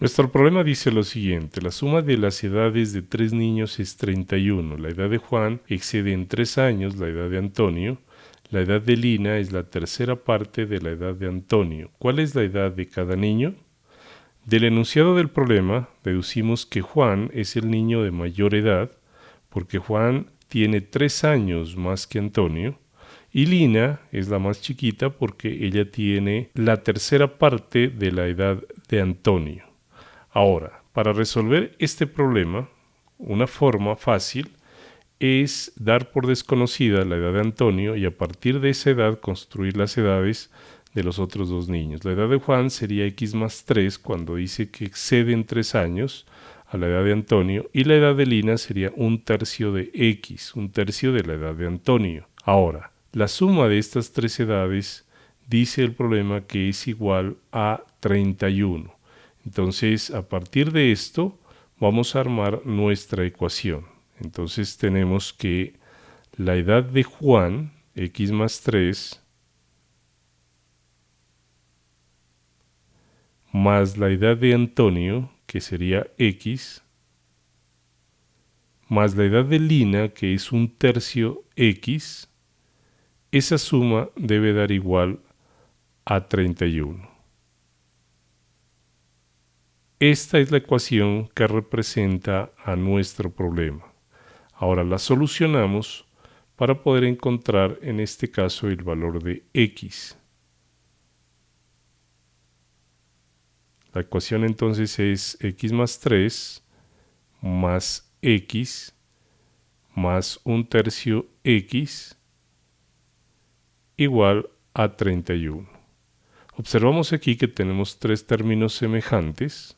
Nuestro problema dice lo siguiente, la suma de las edades de tres niños es 31, la edad de Juan excede en tres años la edad de Antonio, la edad de Lina es la tercera parte de la edad de Antonio. ¿Cuál es la edad de cada niño? Del enunciado del problema deducimos que Juan es el niño de mayor edad, porque Juan tiene tres años más que Antonio, y Lina es la más chiquita porque ella tiene la tercera parte de la edad de Antonio. Ahora, para resolver este problema, una forma fácil es dar por desconocida la edad de Antonio y a partir de esa edad construir las edades de los otros dos niños. La edad de Juan sería x más 3 cuando dice que exceden 3 años a la edad de Antonio y la edad de Lina sería un tercio de x, un tercio de la edad de Antonio. Ahora, la suma de estas tres edades dice el problema que es igual a 31. Entonces, a partir de esto, vamos a armar nuestra ecuación. Entonces tenemos que la edad de Juan, x más 3, más la edad de Antonio, que sería x, más la edad de Lina, que es un tercio x, esa suma debe dar igual a 31. Esta es la ecuación que representa a nuestro problema. Ahora la solucionamos para poder encontrar en este caso el valor de x. La ecuación entonces es x más 3 más x más un tercio x igual a 31. Observamos aquí que tenemos tres términos semejantes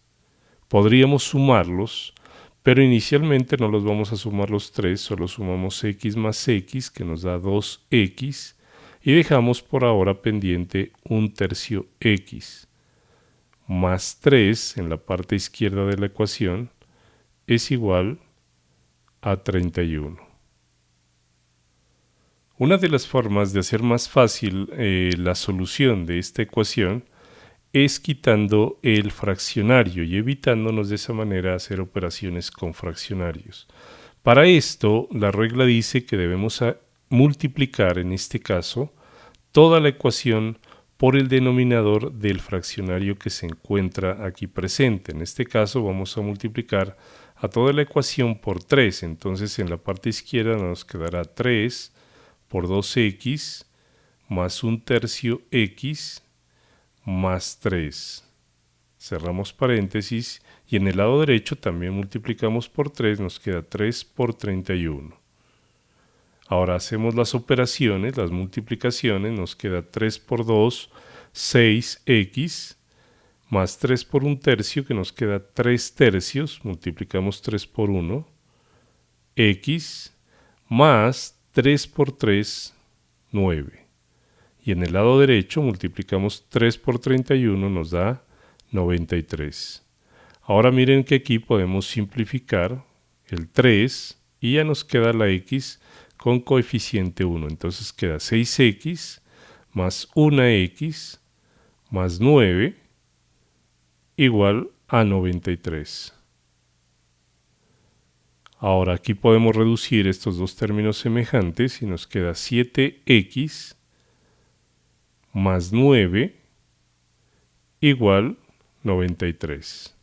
Podríamos sumarlos, pero inicialmente no los vamos a sumar los tres, solo sumamos x más x, que nos da 2x, y dejamos por ahora pendiente un tercio x. Más 3 en la parte izquierda de la ecuación es igual a 31. Una de las formas de hacer más fácil eh, la solución de esta ecuación es quitando el fraccionario y evitándonos de esa manera hacer operaciones con fraccionarios. Para esto, la regla dice que debemos multiplicar, en este caso, toda la ecuación por el denominador del fraccionario que se encuentra aquí presente. En este caso vamos a multiplicar a toda la ecuación por 3. Entonces en la parte izquierda nos quedará 3 por 2x más un tercio x más 3. Cerramos paréntesis y en el lado derecho también multiplicamos por 3, nos queda 3 por 31. Ahora hacemos las operaciones, las multiplicaciones, nos queda 3 por 2, 6x, más 3 por 1 tercio, que nos queda 3 tercios, multiplicamos 3 por 1, x, más 3 por 3, 9 y en el lado derecho multiplicamos 3 por 31 nos da 93. Ahora miren que aquí podemos simplificar el 3 y ya nos queda la x con coeficiente 1. Entonces queda 6x más 1x más 9 igual a 93. Ahora aquí podemos reducir estos dos términos semejantes y nos queda 7x más 9 igual 93.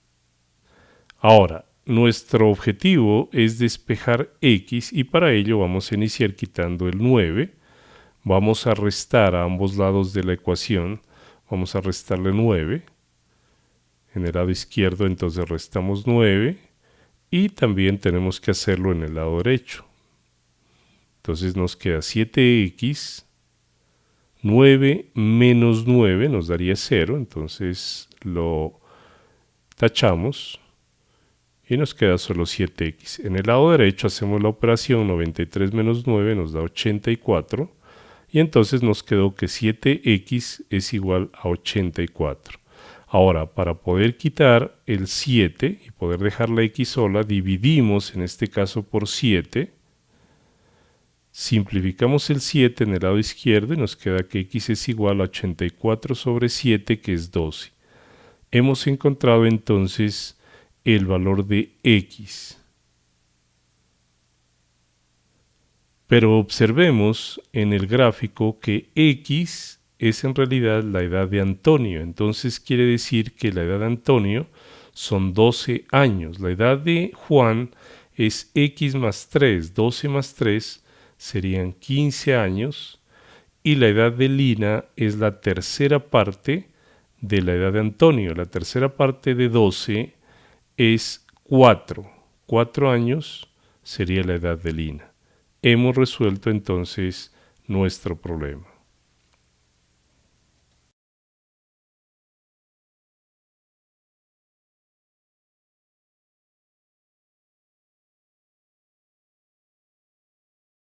Ahora, nuestro objetivo es despejar x y para ello vamos a iniciar quitando el 9. Vamos a restar a ambos lados de la ecuación. Vamos a restarle 9. En el lado izquierdo entonces restamos 9 y también tenemos que hacerlo en el lado derecho. Entonces nos queda 7x 9 menos 9 nos daría 0, entonces lo tachamos y nos queda solo 7x. En el lado derecho hacemos la operación 93 menos 9 nos da 84 y entonces nos quedó que 7x es igual a 84. Ahora, para poder quitar el 7 y poder dejar la x sola, dividimos en este caso por 7 Simplificamos el 7 en el lado izquierdo y nos queda que x es igual a 84 sobre 7, que es 12. Hemos encontrado entonces el valor de x. Pero observemos en el gráfico que x es en realidad la edad de Antonio. Entonces quiere decir que la edad de Antonio son 12 años. La edad de Juan es x más 3. 12 más 3 serían 15 años. Y la edad de Lina es la tercera parte de la edad de Antonio. La tercera parte de 12 es 4. 4 años sería la edad de Lina. Hemos resuelto entonces nuestro problema.